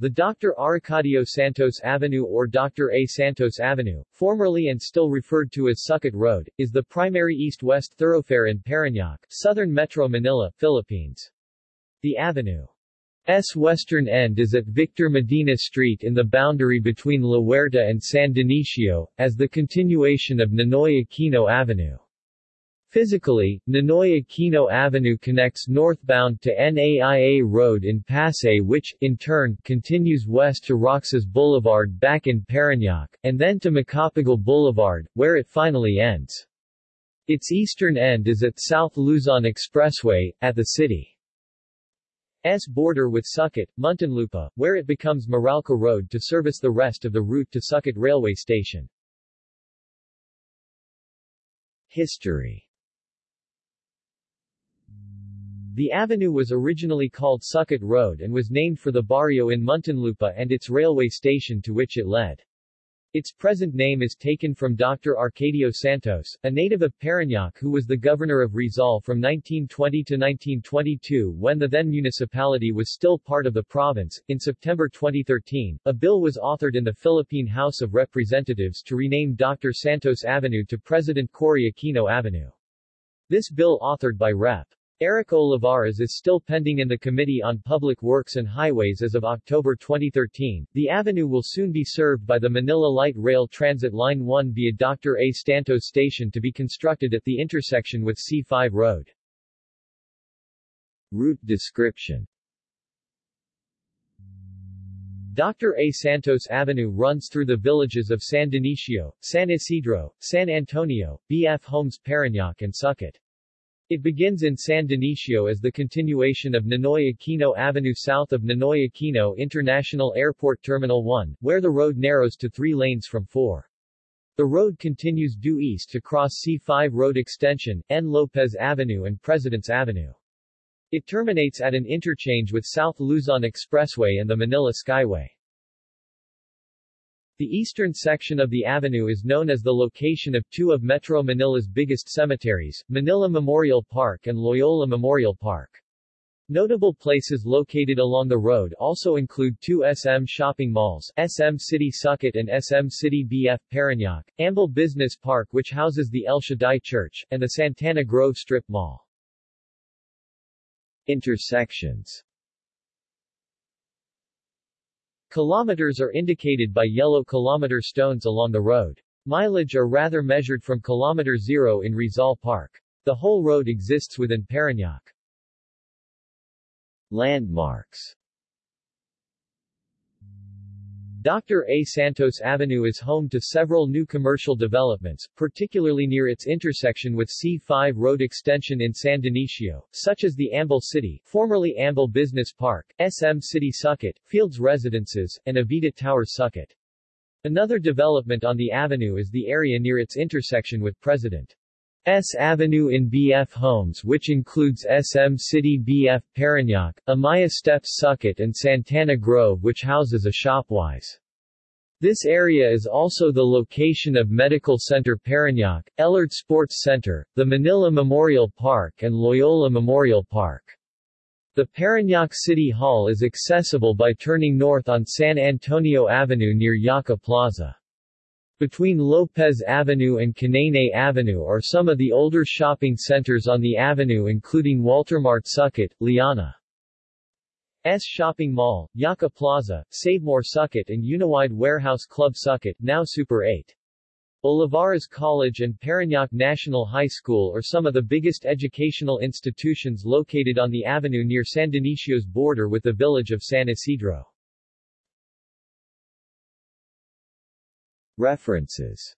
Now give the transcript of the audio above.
The Dr. Arcadio Santos Avenue or Dr. A. Santos Avenue, formerly and still referred to as Sucat Road, is the primary east-west thoroughfare in Parañaque, southern Metro Manila, Philippines. The avenue's western end is at Victor Medina Street in the boundary between La Huerta and San Dionisio, as the continuation of Ninoy Aquino Avenue. Physically, Ninoy Aquino Avenue connects northbound to NAIA Road in Pasay which, in turn, continues west to Roxas Boulevard back in Parañaque, and then to Macapagal Boulevard, where it finally ends. Its eastern end is at South Luzon Expressway, at the city's border with Sucat, Muntinlupa, where it becomes Meralco Road to service the rest of the route to Sucat Railway Station. History The avenue was originally called Sucat Road and was named for the barrio in Muntinlupa and its railway station to which it led. Its present name is taken from Dr. Arcadio Santos, a native of Parañaque who was the governor of Rizal from 1920 to 1922 when the then municipality was still part of the province. In September 2013, a bill was authored in the Philippine House of Representatives to rename Dr. Santos Avenue to President Cory Aquino Avenue. This bill authored by Rep. Eric Olivares is still pending in the Committee on Public Works and Highways as of October 2013. The avenue will soon be served by the Manila Light Rail Transit Line 1 via Dr. A. Santos Station to be constructed at the intersection with C5 Road. Route description Dr. A. Santos Avenue runs through the villages of San Dionisio, San Isidro, San Antonio, B.F. Homes Parañaque and Sucat. It begins in San Dionisio as the continuation of Ninoy Aquino Avenue south of Ninoy Aquino International Airport Terminal 1, where the road narrows to three lanes from four. The road continues due east to cross C5 Road Extension, N. Lopez Avenue and Presidents Avenue. It terminates at an interchange with South Luzon Expressway and the Manila Skyway. The eastern section of the avenue is known as the location of two of Metro Manila's biggest cemeteries, Manila Memorial Park and Loyola Memorial Park. Notable places located along the road also include two SM shopping malls, SM City Sucat and SM City BF Parañaque, Amble Business Park which houses the El Shaddai Church, and the Santana Grove Strip Mall. Intersections Kilometers are indicated by yellow kilometer stones along the road. Mileage are rather measured from kilometer zero in Rizal Park. The whole road exists within Parañaque. Landmarks Dr. A. Santos Avenue is home to several new commercial developments, particularly near its intersection with C5 Road Extension in San Dionisio, such as the Amble City, formerly Amble Business Park, SM City Sucat, Fields Residences, and Avida Tower Sucat. Another development on the avenue is the area near its intersection with President S Avenue in BF Homes which includes SM City BF Parañaque, Amaia Steps Sucat and Santana Grove which houses a Shopwise. This area is also the location of Medical Center Parañaque, Ellard Sports Center, the Manila Memorial Park and Loyola Memorial Park. The Parañaque City Hall is accessible by turning north on San Antonio Avenue near Yaca Plaza. Between Lopez Avenue and Canaynay Avenue are some of the older shopping centers on the avenue including Waltermart Sucat, Liana. S Shopping Mall, Yaca Plaza, Savemore Sucat and Uniwide Warehouse Club Sucat, now Super 8. Olivares College and Parañaque National High School are some of the biggest educational institutions located on the avenue near San Dionisio's border with the village of San Isidro. References